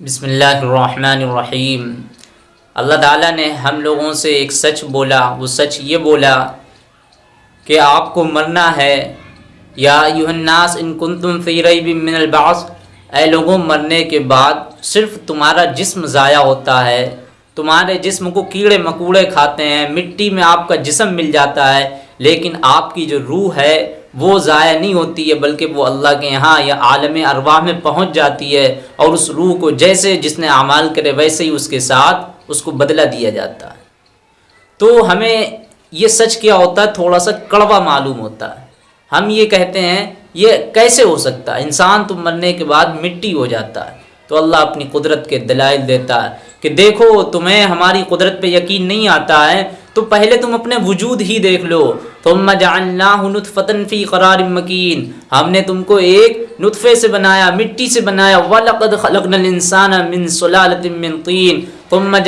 बिसमीम अल्लाह ताला ने हम लोगों से एक सच बोला, वो सच ये बोला कि आपको मरना है। या यूहन्नास इन तुम फ़ी मिनलबास ए लोगों, मरने के बाद सिर्फ़ तुम्हारा जिस्म ज़ाया होता है। तुम्हारे जिस्म को कीड़े मकूड़े खाते हैं, मिट्टी में आपका जिस्म मिल जाता है, लेकिन आपकी जो रूह है वो ज़ाया नहीं होती है, बल्कि वो अल्लाह के यहाँ या आलम अरवाह में पहुँच जाती है और उस रूह को जैसे जिसने अमाल करे वैसे ही उसके साथ उसको बदला दिया जाता है। तो हमें ये सच क्या होता है? थोड़ा सा कड़वा मालूम होता है। हम ये कहते हैं, ये कैसे हो सकता है? इंसान तो मरने के बाद मिट्टी हो जाता है। तो अल्लाह अपनी कुदरत के दलाइल देता है कि देखो, तुम्हें हमारी कुदरत पे यकीन नहीं आता है तो पहले तुम अपने वजूद ही देख लो। तुम फ़तन फ़ी करार मकीन। हमने तुमको एक नुतफ़े से बनाया, मिट्टी से बनाया। वलक़द खलकनसान मिन सलालतिन तीन। तुम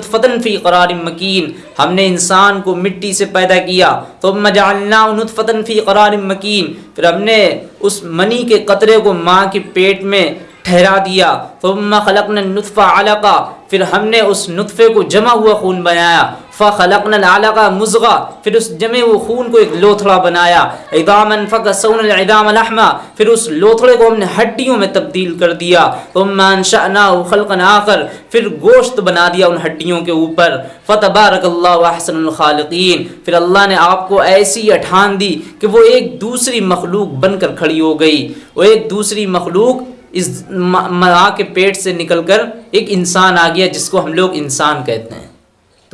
फ़तन फ़ी करार मकीन। हमने इंसान को मिट्टी से पैदा किया। तुम फ़तन फ़ी करार मकीन। फिर हमने उस मनी के कतरे को माँ के पेट में ठहरा दिया। तुम खलकन नुतफ़ा अलका। फिर हमने उस नुतफ़े को जमा हुआ खून बनाया। फ़लकन अलका मुजगा फिर उस जमे हुए खून को एक लोथड़ा बनाया इदामन फ़कसौनदामा फिर उस लोथड़े को हमने हड्डियों में तब्दील कर दिया तुम खलकन आकर फिर गोश्त बना दिया उन हड्डियों के ऊपर फ़तबारकल्लाहसनखालकीन फिर अल्लाह ने आपको ऐसी अठान दी कि वो एक दूसरी मखलूक बनकर खड़ी हो गई वो एक दूसरी मखलूक इस माँ के पेट से निकलकर एक इंसान आ गया जिसको हम लोग इंसान कहते हैं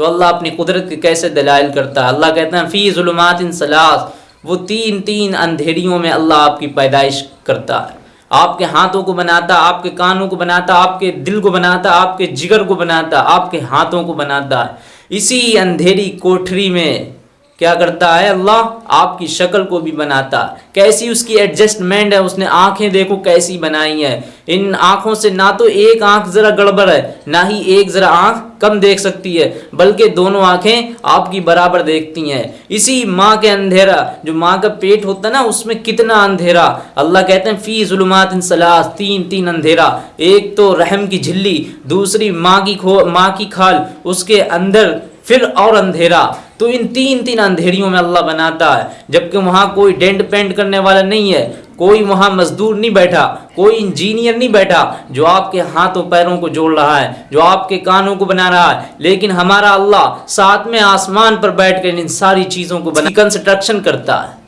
तो अल्लाह अपनी कुदरत के कैसे दलाइल करता है? अल्लाह कहते हैं, फ़ी ज़ुलमात सलास वो तीन तीन अंधेरियों में अल्लाह आपकी पैदाइश करता है। आपके हाथों को बनाता, आपके कानों को बनाता, आपके दिल को बनाता, आपके जिगर को बनाता, आपके हाथों को बनाता इसी अंधेरी कोठरी में क्या करता है अल्लाह? आपकी शक्ल को भी बनाता। कैसी उसकी एडजस्टमेंट है? उसने आँखें देखो कैसी बनाई है। इन आँखों से ना तो एक आँख ज़रा गड़बड़ है, ना ही एक ज़रा आँख कम देख सकती है, बल्कि दोनों आँखें आपकी बराबर देखती हैं। इसी माँ के अंधेरा, जो माँ का पेट होता है ना, उसमें कितना अंधेरा। अल्लाह कहते हैं, फ़ी जुलमात सलास, तीन तीन अंधेरा। एक तो रहम की झिल्ली, दूसरी माँ की खो, माँ की खाल, उसके अंदर फिर और अंधेरा। तो इन तीन तीन अंधेरियों में अल्लाह बनाता है, जबकि वहाँ कोई डेंट पेंट करने वाला नहीं है, कोई वहाँ मजदूर नहीं बैठा, कोई इंजीनियर नहीं बैठा जो आपके हाथों पैरों को जोड़ रहा है, जो आपके कानों को बना रहा है। लेकिन हमारा अल्लाह साथ में आसमान पर बैठ कर इन सारी चीज़ों को बना कंस्ट्रक्शन करता है।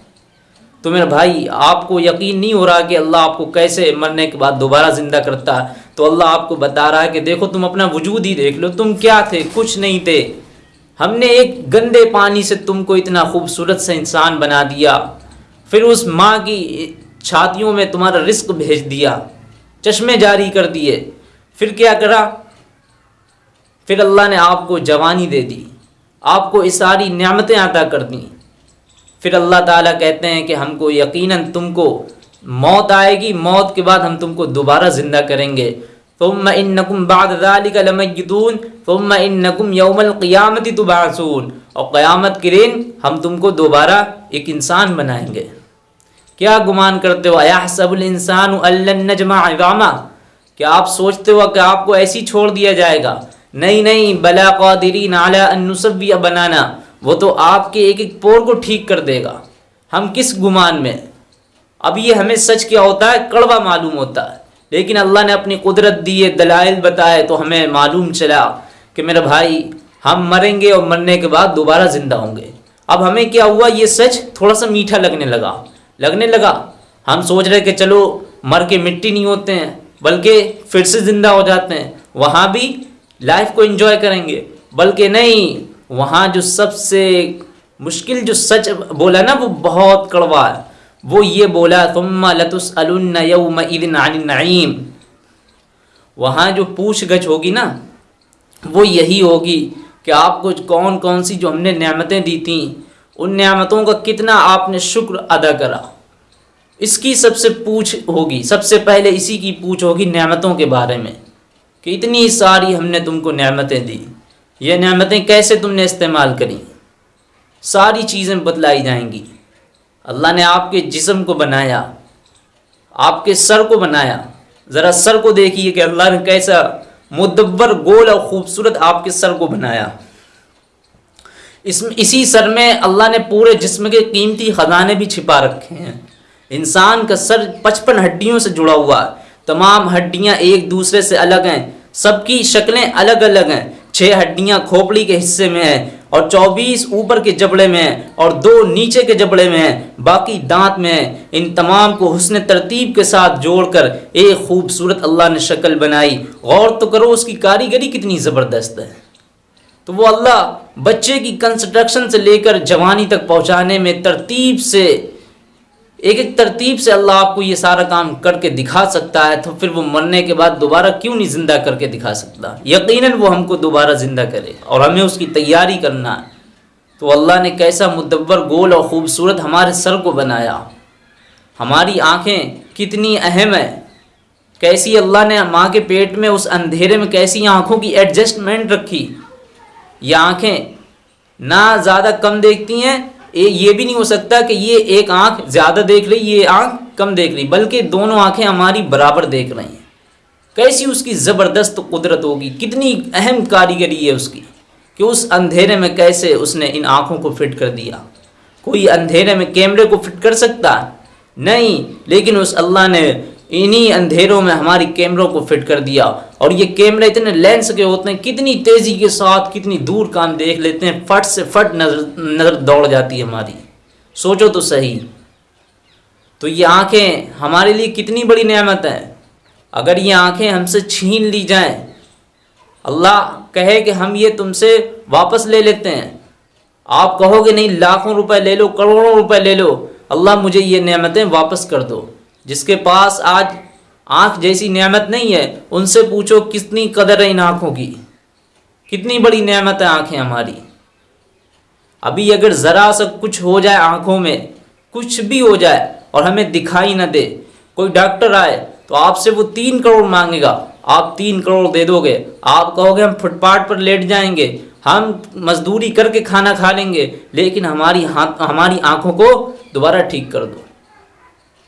तो मेरे भाई, आपको यकीन नहीं हो रहा कि अल्लाह आपको कैसे मरने के बाद दोबारा ज़िंदा करता है। तो अल्लाह आपको बता रहा है कि देखो तुम अपना वजूद ही देख लो, तुम क्या थे? कुछ नहीं थे। हमने एक गंदे पानी से तुमको इतना खूबसूरत सा इंसान बना दिया। फिर उस माँ की छातियों में तुम्हारा रिस्क भेज दिया। चश्मे जारी कर दिए। फिर क्या करा? फिर अल्लाह ने आपको जवानी दे दी। आपको इस सारी नियामतें अदा कर दी। फिर अल्लाह ताला कहते हैं कि हमको यकीनन तुमको मौत आएगी। मौत के बाद हम तुमको दोबारा ज़िंदा करेंगे। तुम इन नकुम बादून तुम इन नकुम यौमलक़ियामती तुबासून और क़यामत के दिन हम तुमको दोबारा एक इंसान बनाएँगे। क्या गुमान करते हो? अया सबुल इंसान नजमा क्या आप सोचते हो कि आपको ऐसी छोड़ दिया जाएगा? नहीं नहीं, बला कदरीन आला बनाना। वो तो आपके एक एक पोर को ठीक कर देगा। हम किस गुमान में? अब ये हमें सच क्या होता है? कड़वा मालूम होता है। लेकिन अल्लाह ने अपनी कुदरत दी है दलाइल बताए तो हमें मालूम चला कि मेरा भाई, हम मरेंगे और मरने के बाद दोबारा ज़िंदा होंगे। अब हमें क्या हुआ? ये सच थोड़ा सा मीठा लगने लगा। लगने लगा। हम सोच रहे कि चलो, मर के मिट्टी नहीं होते हैं, बल्कि फिर से ज़िंदा हो जाते हैं। वहाँ भी लाइफ को इन्जॉय करेंगे, बल्कि नहीं, वहाँ जो सबसे मुश्किल जो सच बोला ना, वो बहुत कड़वा है। वो ये बोला तुम लतुस नईम। वहाँ जो पूछ गछ होगी ना, वो यही होगी कि आपको कौन कौन सी जो हमने नेमतें दी थी, उन नेमतों का कितना आपने शुक्र अदा करा। इसकी सबसे पूछ होगी, सबसे पहले इसी की पूछ होगी नेमतों के बारे में, कि इतनी सारी हमने तुमको नेमतें दी। ये नेमतें कैसे तुमने इस्तेमाल करी? सारी चीज़ें बतलाई जाएँगी। अल्लाह ने आपके जिस्म को बनाया, आपके सर को बनाया। ज़रा सर को देखिए कि अल्लाह ने कैसा मुदब्बर, गोल और ख़ूबसूरत आपके सर को बनाया। इसमें इसी सर में अल्लाह ने पूरे जिस्म के कीमती ख़जाने भी छिपा रखे हैं। इंसान का सर पचपन हड्डियों से जुड़ा हुआ है। तमाम हड्डियाँ एक दूसरे से अलग हैं। सबकी शक्लें अलग अलग हैं। छः हड्डियाँ खोपड़ी के हिस्से में हैं। और 24 ऊपर के जबड़े में और दो नीचे के जबड़े में बाकी दांत में इन तमाम को हुसन तरतीब के साथ जोड़कर एक खूबसूरत अल्लाह ने शक्ल बनाई। गौर तो करो उसकी कारीगरी कितनी ज़बरदस्त है। तो वो अल्लाह बच्चे की कंस्ट्रक्शन से लेकर जवानी तक पहुँचाने में तरतीब से एक एक तरतीब से अल्लाह आपको ये सारा काम करके दिखा सकता है तो फिर वो मरने के बाद दोबारा क्यों नहीं ज़िंदा करके दिखा सकता? यकीनन वो हमको दोबारा ज़िंदा करे और हमें उसकी तैयारी करना है। तो अल्लाह ने कैसा मुदब्बर, गोल और ख़ूबसूरत हमारे सर को बनाया। हमारी आँखें कितनी अहम है। कैसी अल्लाह ने माँ के पेट में, उस अंधेरे में कैसी आँखों की एडजस्टमेंट रखी। ये आँखें ना ज़्यादा कम देखती हैं ये भी नहीं हो सकता कि ये एक आँख ज़्यादा देख रही, ये आँख कम देख रही, बल्कि दोनों आँखें हमारी बराबर देख रही हैं। कैसी उसकी ज़बरदस्त कुदरत होगी, कितनी अहम कारीगरी है उसकी, कि उस अंधेरे में कैसे उसने इन आँखों को फिट कर दिया। कोई अंधेरे में कैमरे को फिट कर सकता नहीं, लेकिन उस अल्लाह ने इन्हीं अंधेरों में हमारी कैमरों को फिट कर दिया। और ये कैमरे इतने लेंस के होते हैं, कितनी तेज़ी के साथ, कितनी दूर काम देख लेते हैं, फट से फट नज़र, नज़र दौड़ जाती है हमारी। सोचो तो सही। तो ये आँखें हमारे लिए कितनी बड़ी नेमत है। अगर ये आँखें हमसे छीन ली जाएँ, अल्लाह कहे कि हम ये तुमसे वापस ले लेते हैं। आप कहोगे, नहीं, लाखों रुपए ले लो, करोड़ों रुपए ले लो। अल्लाह मुझे ये नेमतें वापस कर दो। जिसके पास आज आँख जैसी नेमत नहीं है, उनसे पूछो कितनी कदर है इन आँखों की। कितनी बड़ी नेमत है आँखें हमारी। अभी अगर ज़रा सा कुछ हो जाए आँखों में, कुछ भी हो जाए और हमें दिखाई ना दे, कोई डॉक्टर आए तो आपसे वो तीन करोड़ मांगेगा। आप तीन करोड़ दे दोगे। आप कहोगे हम फुटपाथ पर लेट जाएँगे, हम मजदूरी करके खाना खा लेंगे, लेकिन हमारी हाथ, हमारी आँखों को दोबारा ठीक कर दो।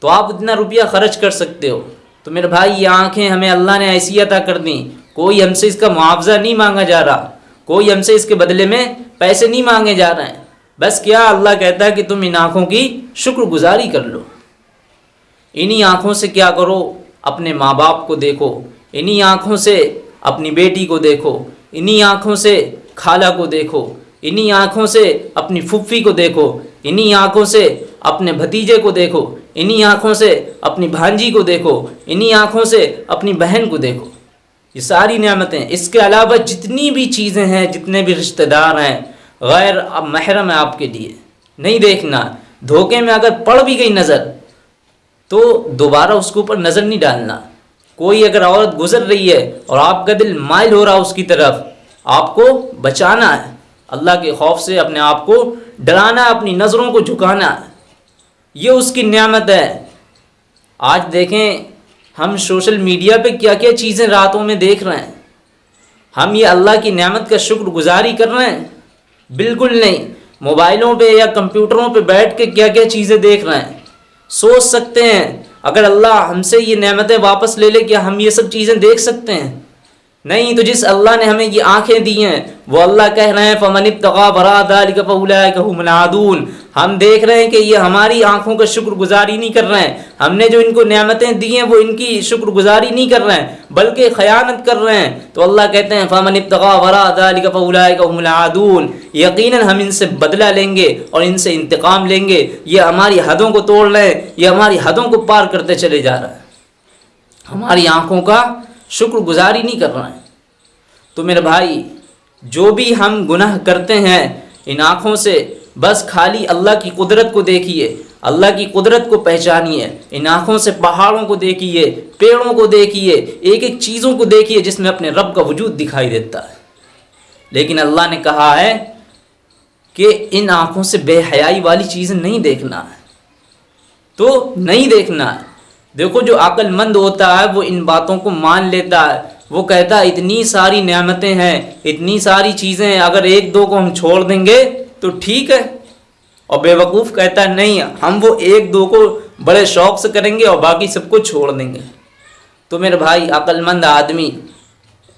तो आप इतना रुपया खर्च कर सकते हो। तो मेरे भाई, ये आँखें हमें अल्लाह ने ऐसी अता कर दी। कोई हमसे इसका मुआवजा नहीं मांगा जा रहा। कोई हमसे इसके बदले में पैसे नहीं मांगे जा रहे हैं। बस क्या अल्लाह कहता है कि तुम इन आँखों की शुक्रगुजारी कर लो। इन्हीं आँखों से क्या करो? अपने माँ बाप को देखो। इन्हीं आँखों से अपनी बेटी को देखो। इन्हीं आँखों से खाला को देखो। इन्हीं आँखों से अपनी फुफ्फी को देखो। इन्हीं आँखों से अपने भतीजे को देखो। इन्हीं आँखों से अपनी भांजी को देखो, इन्हीं आँखों से अपनी बहन को देखो। ये सारी नियामतें, इसके अलावा जितनी भी चीज़ें हैं, जितने भी रिश्तेदार हैं, गैर अब महरम है आपके लिए। नहीं देखना, धोखे में अगर पड़ भी गई नज़र तो दोबारा उसके ऊपर नज़र नहीं डालना। कोई अगर औरत गुजर रही है और आपका दिल माइल हो रहा है उसकी तरफ़, आपको बचाना है। अल्लाह के खौफ से अपने आप को डराना है, अपनी नज़रों को झुकाना ये उसकी नियामत है। आज देखें, हम सोशल मीडिया पे क्या क्या चीज़ें रातों में देख रहे हैं। हम ये अल्लाह की नियामत का शुक्र गुजारी कर रहे हैं? बिल्कुल नहीं। मोबाइलों पे या कंप्यूटरों पे बैठ के क्या क्या चीज़ें देख रहे हैं? सोच सकते हैं। अगर अल्लाह हमसे ये नेमतें वापस ले ले क्या हम ये सब चीज़ें देख सकते हैं। नहीं तो जिस अल्लाह ने हमें ये आँखें दी हैं, वो अल्लाह कह रहे हैं, फ़मन तगा हम देख रहे हैं कि ये हमारी आँखों का शुक्रगुजारी नहीं कर रहे हैं। हमने जो इनको नियामतें दी हैं, वो इनकी शुक्रगुजारी नहीं कर रहे हैं, बल्कि ख़यानत कर रहे हैं। तो अल्लाह कहते हैं, फ़मन तगा बरादादून यकीन हम इनसे बदला लेंगे और इनसे इंतकाम लेंगे। ये हमारी हदों को तोड़ रहे हैं, ये हमारी हदों को पार करते चले जा रहा है। हमारी आँखों का शुक्रगुजारी नहीं कर रहे हैं। तो मेरे भाई, जो भी हम गुनाह करते हैं, इन आँखों से बस खाली अल्लाह की कुदरत को देखिए, अल्लाह की कुदरत को पहचानिए, इन आँखों से पहाड़ों को देखिए, पेड़ों को देखिए एक एक चीज़ों को देखिए जिसमें अपने रब का वजूद दिखाई देता है। लेकिन अल्लाह ने कहा है कि इन आँखों से बेहयाई वाली चीज़ें नहीं देखना है। तो नहीं देखना है। देखो जो अक्लमंद होता है, वो इन बातों को मान लेता है। वो कहता है, इतनी सारी नियामतें हैं, इतनी सारी चीज़ें हैं, अगर एक दो को हम छोड़ देंगे तो ठीक है। और बेवकूफ़ कहता है, नहीं, हम वो एक दो को बड़े शौक से करेंगे और बाकी सबको छोड़ देंगे। तो मेरे भाई, अक्लमंद आदमी,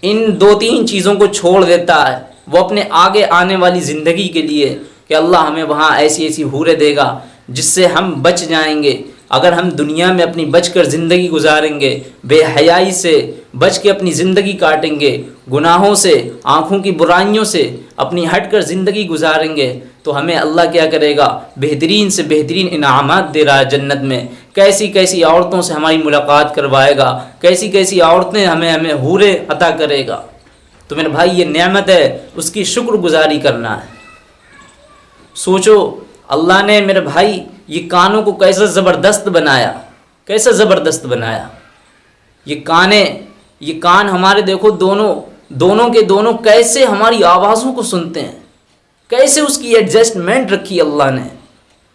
इन दो तीन चीज़ों को छोड़ देता है। वो अपने आगे आने वाली ज़िंदगी के लिए, कि अल्लाह हमें वहाँ ऐसी ऐसी हूरें देगा, जिससे हम बच जाएँगे। अगर हम दुनिया में अपनी बच कर ज़िंदगी गुजारेंगे, बेहयाई से बच के अपनी ज़िंदगी काटेंगे, गुनाहों से, आँखों की बुराइयों से अपनी हट कर ज़िंदगी गुजारेंगे तो हमें अल्लाह क्या करेगा? बेहतरीन से बेहतरीन इनामत दे रहा है जन्नत में। कैसी कैसी औरतों से हमारी मुलाकात करवाएगा? कैसी कैसी औरतें हमें हमें हूरे अता करेगा? तो मेरे भाई, ये नेमत है, उसकी शुक्रगुजारी करना है। सोचो, अल्लाह ने मेरे भाई ये कानों को कैसा ज़बरदस्त बनाया? कैसा ज़बरदस्त बनाया? ये काने, ये कान हमारे देखो दोनों दोनों के दोनों कैसे हमारी आवाज़ों को सुनते हैं? कैसे उसकी एडजस्टमेंट रखी अल्लाह ने?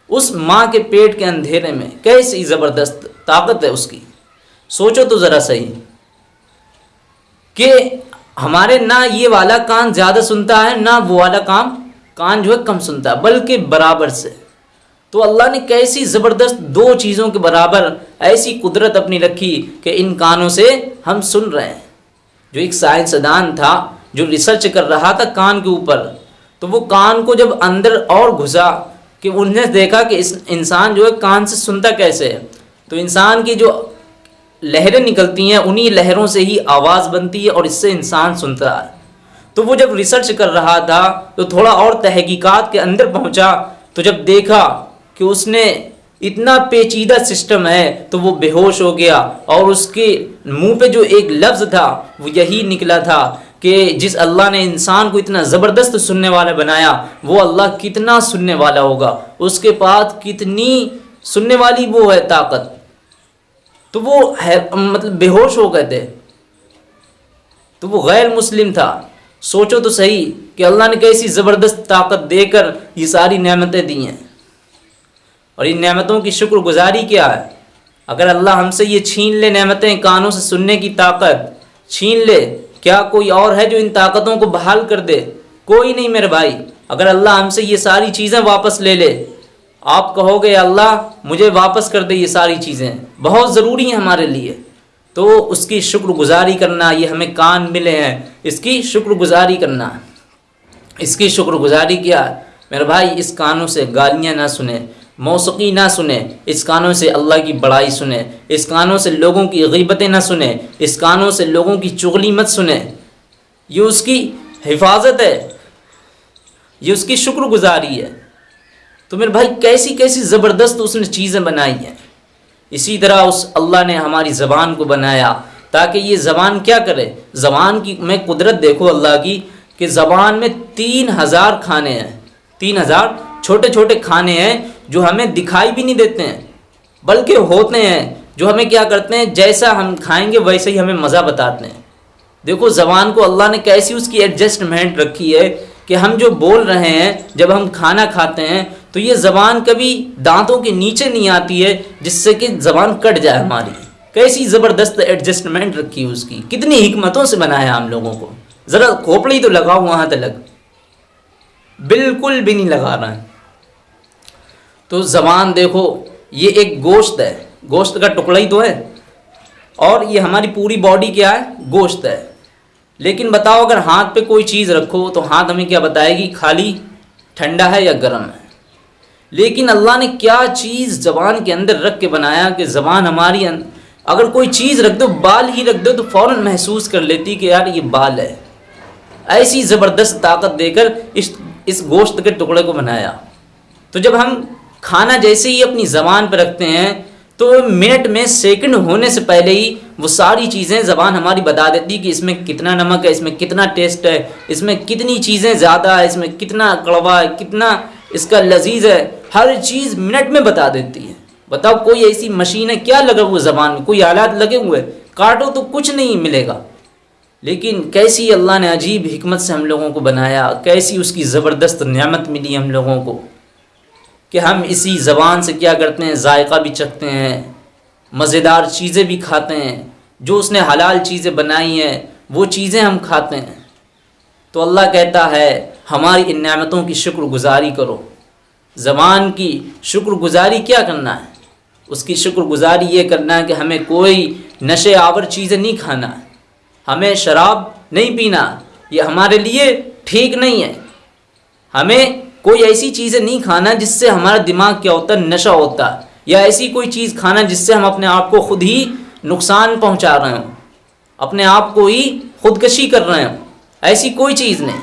उस माँ के पेट के अंधेरे में कैसी ज़बरदस्त ताकत है उसकी? सोचो तो ज़रा सही। कि हमारे ना ये वाला कान ज़्यादा सुनता है, ना वो वाला काम, कान जो है कम सुनता है, बल्कि बराबर से। तो अल्लाह ने कैसी ज़बरदस्त दो चीज़ों के बराबर ऐसी कुदरत अपनी रखी कि इन कानों से हम सुन रहे हैं। जो एक साइंसदान था, जो रिसर्च कर रहा था कान के ऊपर तो वो कान को जब अंदर और घुसा कि उन्होंने देखा कि इस इंसान जो है कान से सुनता कैसे है। तो इंसान की जो लहरें निकलती हैं, उन्हीं लहरों से ही आवाज़ बनती है और इससे इंसान सुनता है। तो वो जब रिसर्च कर रहा था तो थोड़ा और तहकीकात के अंदर पहुँचा तो जब देखा कि उसने इतना पेचीदा सिस्टम है तो वो बेहोश हो गया। और उसके मुँह पे जो एक लफ्ज़ था, वो यही निकला था कि जिस अल्लाह ने इंसान को इतना ज़बरदस्त सुनने वाला बनाया, वो अल्लाह कितना सुनने वाला होगा। उसके पास कितनी सुनने वाली वो है ताकत। तो वो है मतलब बेहोश हो गए थे। तो वो गैर मुस्लिम था। सोचो तो सही कि अल्लाह ने कैसी ज़बरदस्त ताकत देकर ये सारी नेमतें दी हैं। और इन नेमतों की शुक्रगुजारी क्या है? अगर अल्लाह हमसे ये छीन ले नेमतें कानों से सुनने की ताकत, छीन ले, क्या कोई और है जो इन ताकतों को बहाल कर दे? कोई नहीं मेरे भाई। अगर अल्लाह हमसे ये सारी चीज़ें वापस ले ले, आप कहोगे अल्लाह, मुझे वापस कर दे ये सारी चीज़ें। बहुत ज़रूरी हैं हमारे लिए। तो उसकी शुक्रगुजारी करना, ये हमें कान मिले हैं। इसकी शुक्रगुजारी करना। इसकी शुक्रगुजारी क्या मेरे भाई, इस कानों से गालियाँ ना सुने। मौसीकी ना सुने, इस कानों से अल्लाह की बड़ाई सुने, इस कानों से लोगों की गीबतें ना सुने, इस कानों से लोगों की चुगली मत सुने। ये उसकी हिफाजत है, ये उसकी शुक्रगुजारी है। तो मेरे भाई, कैसी कैसी ज़बरदस्त उसने चीज़ें बनाई हैं। इसी तरह उस अल्लाह ने हमारी ज़बान को बनाया, ताकि ये ज़बान क्या करे? ज़बान की मैं कुदरत देखो अल्लाह की, कि ज़बान में तीन हज़ार खाने हैं, तीन हज़ार छोटे छोटे खाने हैं, जो हमें दिखाई भी नहीं देते हैं, बल्कि होते हैं, जो हमें क्या करते हैं, जैसा हम खाएँगे, वैसे ही हमें मज़ा बताते हैं। देखो, ज़बान को अल्लाह ने कैसी उसकी एडजस्टमेंट रखी है कि हम जो बोल रहे हैं, जब हम खाना खाते हैं तो ये ज़बान कभी दांतों के नीचे नहीं आती है, जिससे कि ज़बान कट जाए हमारी। कैसी ज़बरदस्त एडजस्टमेंट रखी है उसकी। कितनी हमतों से बनाया हम लोगों को। ज़रा खोपड़ी तो लगाओ वहाँ तक। बिल्कुल भी नहीं लगा रहा है। तो ज़बान देखो, ये एक गोश्त है। गोश्त का टुकड़ा ही तो है। और ये हमारी पूरी बॉडी क्या है? गोश्त है। लेकिन बताओ, अगर हाथ पे कोई चीज़ रखो तो हाथ हमें क्या बताएगी? खाली, ठंडा है या गर्म है? लेकिन अल्लाह ने क्या चीज़ ज़बान के अंदर रख के बनाया कि ज़बान हमारी अगर कोई चीज़ रख दो, बाल ही रख दो तो फ़ौर महसूस कर लेती कि यार ये बाल है। ऐसी ज़बरदस्त ताकत देकर इस इस गोश्त के टुकड़े को बनाया। तो जब हम खाना जैसे ही अपनी ज़बान पर रखते हैं तो मिनट में सेकंड होने से पहले ही वो सारी चीज़ें ज़बान हमारी बता देती कि इसमें कितना नमक है, इसमें कितना टेस्ट है, इसमें कितनी चीज़ें ज़्यादा है, इसमें कितना कड़वा है, कितना इसका लजीज है, हर चीज़ मिनट में बता देती है। बताओ, कोई ऐसी मशीन है, क्या लगा हुआ ज़बान में? कोई आलात लगे हुए काटो तो कुछ नहीं मिलेगा। लेकिन कैसी अल्लाह ने अजीब हमत से हम लोगों को बनाया, कैसी उसकी ज़बरदस्त नियामत मिली हम लोगों को। कि हम इसी ज़बान से क्या करते हैं, जायका भी चखते हैं, मज़ेदार चीज़ें भी खाते हैं, जो उसने हलाल चीज़ें बनाई हैं, वो चीज़ें हम खाते हैं। तो अल्लाह कहता है, हमारी इन नमतों की शुक्रगुजारी करो। ज़बान की शुक्रगुजारी क्या करना है? उसकी शुक्रगुजारी ये करना है कि हमें कोई नशे आवर चीज़ें नहीं खाना हमें शराब नहीं पीना, ये हमारे लिए ठीक नहीं है। हमें कोई ऐसी चीज़ें नहीं खाना जिससे हमारा दिमाग क्या होता है? नशा होता या ऐसी कोई चीज़ खाना जिससे हम अपने आप को खुद ही नुकसान पहुँचा रहे हों। अपने आप को ही खुदकशी कर रहे हों। ऐसी कोई चीज़ नहीं।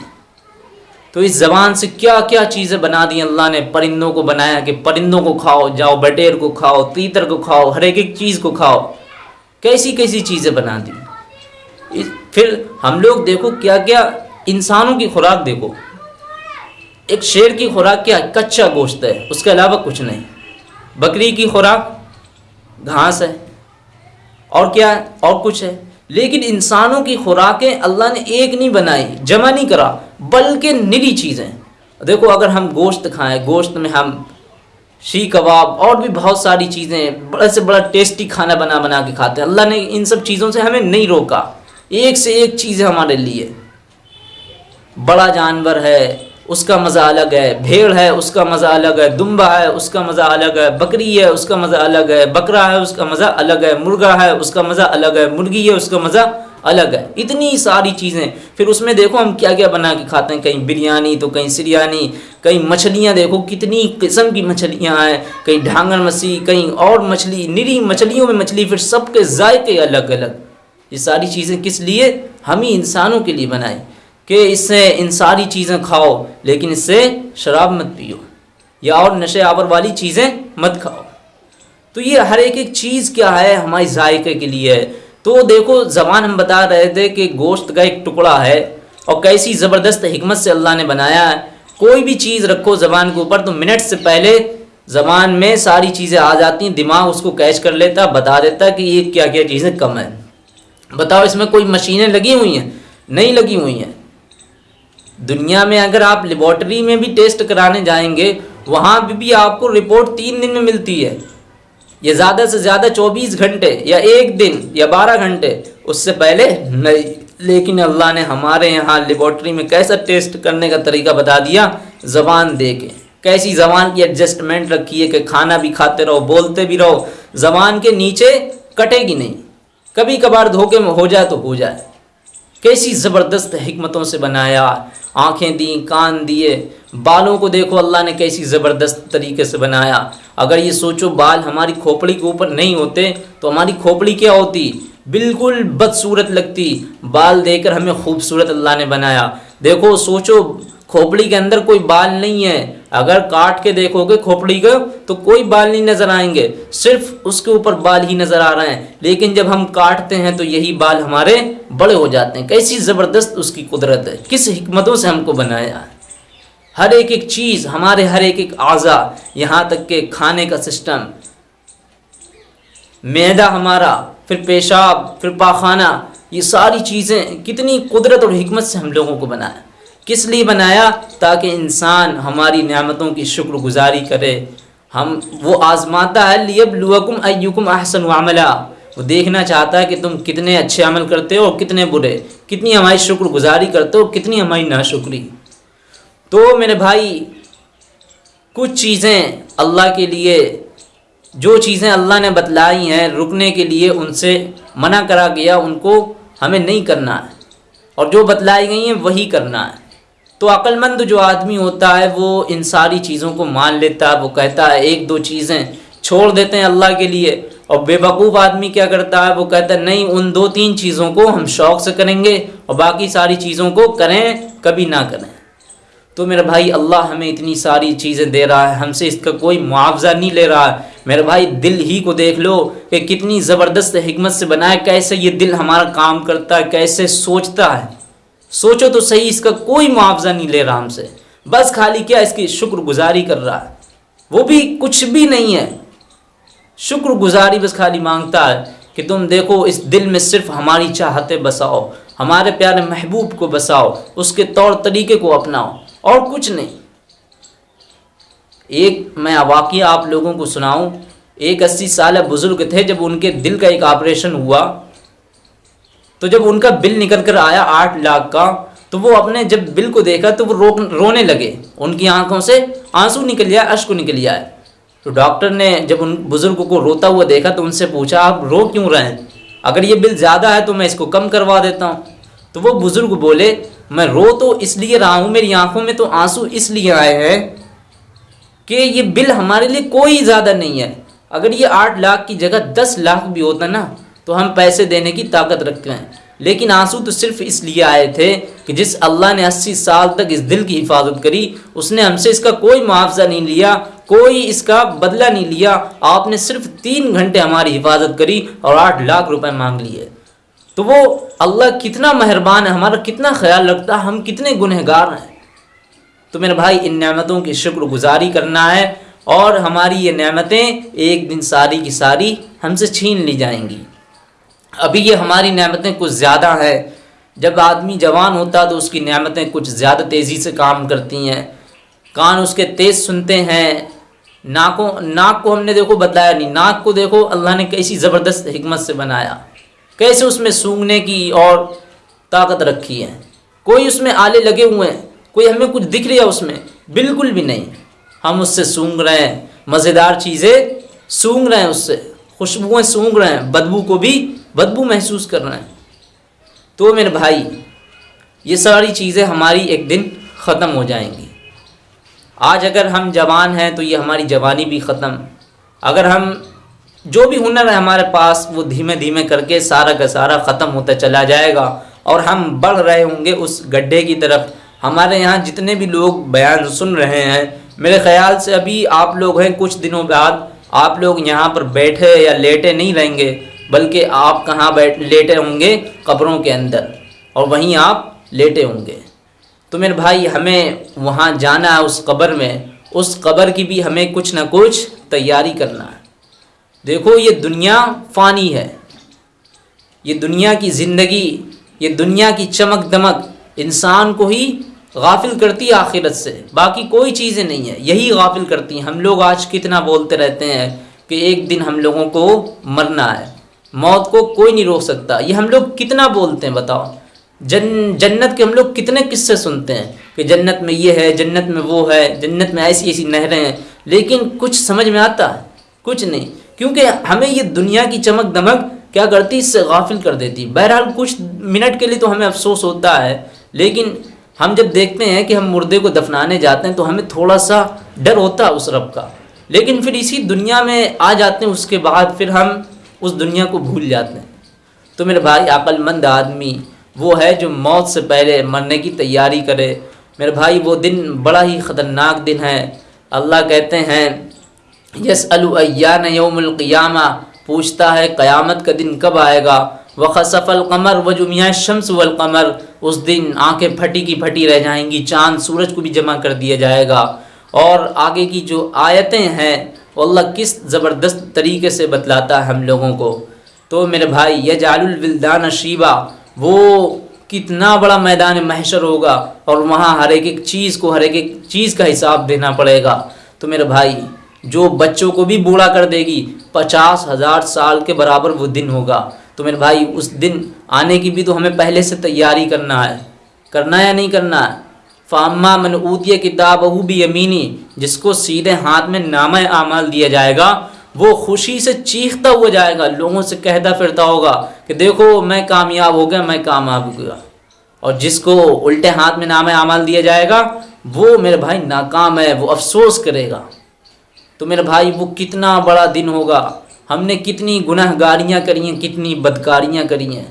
तो इस ज़बान से क्या क्या चीज़ें बना दी अल्लाह ने? परिंदों को बनाया कि परिंदों को खाओ, जाओ बटेर को खाओ, तीतर को खाओ, हर एक एक चीज़ को खाओ। कैसी कैसी चीज़ें बना दी? फिर हम लोग देखो क्या क्या इंसानों की खुराक देखो। एक शेर की खुराक क्या कच्चा गोश्त है? उसके अलावा कुछ नहीं। बकरी की खुराक घास है। और क्या है और कुछ है? लेकिन इंसानों की खुराकें अल्लाह ने एक नहीं बनाई, जमा नहीं करा, बल्कि निरी चीज़ें। देखो, अगर हम गोश्त खाएँ, गोश्त में हम शी कबाब और भी बहुत सारी चीज़ें, बड़े से बड़ा टेस्टी खाना बना बना के खाते हैं। अल्लाह ने इन सब चीज़ों से हमें नहीं रोका। एक से एक चीज़ हमारे लिए। बड़ा जानवर है उसका मज़ा अलग है। भेड़ है, उसका मज़ा अलग है। दुम्बा है, उसका मज़ा अलग है। बकरी है, उसका मज़ा अलग है। बकरा है, उसका मज़ा अलग है। मुर्गा है, उसका मज़ा अलग है। मुर्गी है, उसका मज़ा अलग है। इतनी सारी चीज़ें। फिर उसमें देखो हम क्या क्या बना के खाते हैं। कहीं बिरयानी तो कहीं सिरयानी, कहीं मछलियाँ देखो कितनी किस्म की मछलियाँ हैं। कहीं ढांगन मछली, कहीं और मछली, निरी मछलियों में मछली फिर सबके जायके अलग अलग ये सारी चीज़ें किस लिए? हम ही इंसानों के लिए बनाए कि इससे इन सारी चीज़ें खाओ। लेकिन इससे शराब मत पियो या और नशे आवर वाली चीज़ें मत खाओ। तो ये हर एक एक चीज़ क्या है हमारी जायके के लिए? है तो देखो, ज़बान हम बता रहे थे कि गोश्त का एक टुकड़ा है और कैसी ज़बरदस्त हमत से अल्लाह ने बनाया है। कोई भी चीज़ रखो ज़बान के ऊपर तो मिनट से पहले ज़बान में सारी चीज़ें आ जाती हैं, दिमाग उसको कैच कर लेता, बता देता कि ये क्या क्या चीज़ें कम है। बताओ, इसमें कोई मशीनें लगी हुई हैं? नहीं लगी हुई हैं। दुनिया में अगर आप लेबॉर्टरी में भी टेस्ट कराने जाएँगे वहाँ भी, भी आपको रिपोर्ट तीन दिन में मिलती है। ये ज़्यादा से ज़्यादा चौबीस घंटे या एक दिन या बारह घंटे उससे पहले नहीं। लेकिन अल्लाह ने हमारे यहाँ लेबॉर्टरी में कैसा टेस्ट करने का तरीका बता दिया? ज़बान दे के कैसी ज़बान की एडजस्टमेंट रखी है कि खाना भी खाते रहो बोलते भी रहो। ज़बान के नीचे कटेगी नहीं। कभी कभार धोखे में हो जाए तो हो जाए। कैसी ज़बरदस्त हमतों से बनाया, आँखें दी, कान दिए, बालों को देखो, अल्लाह ने कैसी ज़बरदस्त तरीके से बनाया। अगर ये सोचो, बाल हमारी खोपड़ी के ऊपर नहीं होते तो हमारी खोपड़ी क्या होती? बिल्कुल बदसूरत लगती। बाल देकर हमें खूबसूरत अल्लाह ने बनाया। देखो, सोचो, खोपड़ी के अंदर कोई बाल नहीं है। अगर काट के देखोगे खोपड़ी को तो कोई बाल नहीं नज़र आएँगे। सिर्फ़ उसके ऊपर बाल ही नज़र आ रहे हैं। लेकिन जब हम काटते हैं तो यही बाल हमारे बड़े हो जाते हैं। कैसी ज़बरदस्त उसकी कुदरत है। किस हमतों से हमको बनाया हर एक एक चीज़, हमारे हर एक एक आज़ा, यहाँ तक के खाने का सिस्टम। मैदा हमारा, फिर पेशाब, फिर पाखाना, ये सारी चीज़ें, कितनी कुदरत और हमत से हम लोगों को बनाया। किस लिए बनाया? ताकि इंसान हमारी नियामतों की शुक्रगुजारी करे। हम, वो आजमाता है लियब लुकुम अयुकुम अहसन अमला। वो देखना चाहता है कि तुम कितने अच्छे अमल करते हो और कितने बुरे। कितनी हमारी शुक्रगुजारी करते हो कितनी हमारी नाशुक्री। तो मेरे भाई, कुछ चीज़ें अल्लाह के लिए, जो चीज़ें अल्लाह ने बतलाई हैं, रुकने के लिए उनसे मना करा गया, उनको हमें नहीं करना है। और जो बतलाई गई हैं, वही करना है। तो अक्लमंद जो आदमी होता है, वो इन सारी चीज़ों को मान लेता है, वो कहता है, एक दो चीज़ें छोड़ देते हैं अल्लाह के लिए। और बेवकूफ़ आदमी क्या करता है, वो कहता है, नहीं, उन दो तीन चीज़ों को हम शौक़ से करेंगे और बाकी सारी चीज़ों को करें, कभी ना करें। तो मेरे भाई, अल्लाह हमें इतनी सारी चीज़ें दे रहा है, हमसे इसका कोई मुआवजा नहीं ले रहा है। मेरे भाई, दिल ही को देख लो कि कितनी ज़बरदस्त हमत से बनाए कैसे ये दिल हमारा काम करता है, कैसे सोचता है। सोचो तो सही, इसका कोई मुआवजा नहीं ले रहा हमसे बस खाली क्या इसकी शुक्रगुजारी कर रहा है। वो भी कुछ भी नहीं है। शुक्रगुजारी बस खाली माँगता है कि तुम देखो, इस दिल में सिर्फ़ हमारी चाहते बसाओ, हमारे प्यारे महबूब को बसाओ, उसके तौर तरीके को अपनाओ, और कुछ नहीं। एक, मैं वाक़ आप लोगों को सुनाऊं, एक अस्सी साल बुज़ुर्ग थे जब उनके दिल का एक ऑपरेशन हुआ। तो जब उनका बिल निकल कर आया आठ लाख का तो वो अपने जब बिल को देखा तो वो रो, रोने लगे। उनकी आँखों से आँसू निकल जाए अश्क निकल जाए तो डॉक्टर ने जब उन बुज़ुर्ग को रोता हुआ देखा तो उनसे पूछा, आप रो क्यों रहे हैं? अगर ये बिल ज़्यादा है तो मैं इसको कम करवा देता हूँ। तो वो बुज़ुर्ग बोले, मैं रो तो इसलिए रहा हूँ, मेरी आँखों में तो आँसू इसलिए आए हैं कि ये बिल हमारे लिए कोई ज़्यादा नहीं है। अगर ये आठ लाख की जगह दस लाख भी होता ना तो हम पैसे देने की ताकत रखते हैं। लेकिन आँसू तो सिर्फ़ इसलिए आए थे कि जिस अल्लाह ने अस्सी साल तक इस दिल की हिफाजत करी, उसने हमसे इसका कोई मुआवजा नहीं लिया, कोई इसका बदला नहीं लिया। आपने सिर्फ़ तीन घंटे हमारी हिफाजत करी और आठ लाख रुपए मांग लिए। तो वो अल्लाह कितना मेहरबान है, हमारा कितना ख्याल रखता है, हम कितने गुनहगार हैं। तो मेरे भाई, इन नेमतों की शुक्रगुजारी करना है और हमारी ये नेमतें एक दिन सारी की सारी हमसे छीन ली जाएँगी। अभी ये हमारी नेमतें कुछ ज़्यादा हैं। जब आदमी जवान होता तो उसकी नेमतें कुछ ज़्यादा तेज़ी से काम करती हैं। कान उसके तेज़ सुनते हैं। नाकों, नाक को हमने देखो बदलाया नहीं। नाक को देखो, अल्लाह ने कैसी ज़बरदस्त हमत से बनाया। कैसे उसमें सूंघने की और ताकत रखी है। कोई उसमें आले लगे हुए हैं। कोई हमें कुछ दिख रहा उसमें। बिल्कुल भी नहीं। हम उससे सूंघ रहे हैं। मज़ेदार चीज़ें सूंघ रहे हैं उससे। खुशबुएँ सूंघ रहे हैं, बदबू को भी बदबू महसूस कर रहे हैं। तो मेरे भाई, ये सारी चीज़ें हमारी एक दिन ख़त्म हो जाएँगी। आज अगर हम जवान हैं तो ये हमारी जवानी भी ख़त्म। अगर हम जो भी हुनर है हमारे पास, वो धीमे धीमे करके सारा का सारा ख़त्म होता चला जाएगा, और हम बढ़ रहे होंगे उस गड्ढे की तरफ़। हमारे यहाँ जितने भी लोग बयान सुन रहे हैं, मेरे ख्याल से अभी आप लोग हैं, कुछ दिनों बाद आप लोग यहाँ पर बैठे या लेटे नहीं रहेंगे, बल्कि आप कहाँ बैठ, लेटे होंगे? कब्रों के अंदर। और वहीं आप लेटे होंगे। तो मेरे भाई, हमें वहाँ जाना है उस कब्र में। उस कब्र की भी हमें कुछ ना कुछ तैयारी करना है। देखो, ये दुनिया फ़ानी है। ये दुनिया की ज़िंदगी, ये दुनिया की चमक दमक इंसान को ही गाफिल करती है आखिरत से। बाकी कोई चीज़ें नहीं है। यही गाफिल करती हैं। हम लोग आज कितना बोलते रहते हैं कि एक दिन हम लोगों को मरना है। मौत को कोई नहीं रोक सकता। ये हम लोग कितना बोलते हैं, बताओ। जन, जन्नत के हम लोग कितने किस्से सुनते हैं कि जन्नत में ये है, जन्नत में वो है, जन्नत में ऐसी ऐसी नहरें हैं। लेकिन कुछ समझ में आता है? कुछ नहीं। क्योंकि हमें ये दुनिया की चमक दमक क्या करती इससे गाफिल कर देती बहरहाल कुछ मिनट के लिए तो हमें अफसोस होता है। लेकिन हम जब देखते हैं कि हम मुर्दे को दफनाने जाते हैं तो हमें थोड़ा सा डर होता है उस रब का। लेकिन फिर इसी दुनिया में आ जाते हैं, उसके बाद फिर हम उस दुनिया को भूल जाते हैं। तो मेरे भाई, अक्लमंद आदमी वो है जो मौत से पहले मरने की तैयारी करे। मेरे भाई, वो दिन बड़ा ही ख़तरनाक दिन है। अल्लाह कहते हैं यस अलैन यौमक़ियामा पूछता है, क़यामत का दिन कब आएगा? व कमर, व जुमिया शम्स वलकमर उस दिन आँखें फटी की फटी रह जाएँगी, चाँद सूरज को भी जमा कर दिया जाएगा। और आगे की जो आयतें हैं अल्लाह किस ज़बरदस्त तरीके से बतलाता है हम लोगों को। तो मेरे भाई यह जालविल्दान शीबा, वो कितना बड़ा मैदान महशर होगा, और वहाँ हर एक एक चीज़ को, हर एक एक चीज़ का हिसाब देना पड़ेगा। तो मेरे भाई जो बच्चों को भी बूढ़ा कर देगी, पचास हज़ार साल के बराबर वो दिन होगा। तो मेरे भाई, उस दिन आने की भी तो हमें पहले से तैयारी करना है। करना या नहीं करना है? फ़ामा मन ऊतिय किताब भी यमीनी, जिसको सीधे हाथ में नाम आमाल दिया जाएगा, वो खुशी से चीखता हुआ जाएगा, लोगों से कहता फिरता होगा कि देखो, मैं कामयाब हो गया, मैं कामयाब हो गया। और जिसको उल्टे हाथ में नाम आमाल दिया जाएगा, वो मेरे भाई नाकाम है, वो अफसोस करेगा। तो मेरे भाई, वो कितना बड़ा दिन होगा? हमने कितनी गुनाहगारियाँ करी हैं, कितनी बदकारियाँ करी हैं।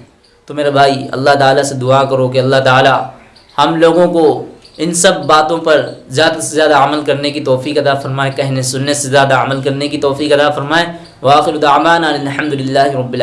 तो मेरे भाई, अल्लाह ताला से दुआ करो कि अल्लाह ताला हम लोगों को इन सब बातों पर ज़्यादा से ज़्यादा अमल करने की तोफ़ी अदा फ़रमाए कहने सुनने से ज़्यादा अमल करने की तोफ़ी अदा फ़रमाए। वाखिर दामान अलहमदिल्ला रबिल